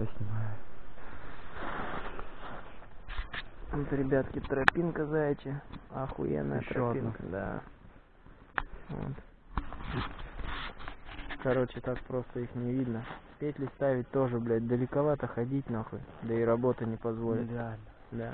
Все снимаю. Вот, ребятки, тропинка заячья. Охуенная Ещё одна. тропинка, да. Вот. Короче, так просто их не видно. Петли ставить тоже, блядь, далековато ходить нахуй. Да и работа не позволит. Нереально. Да.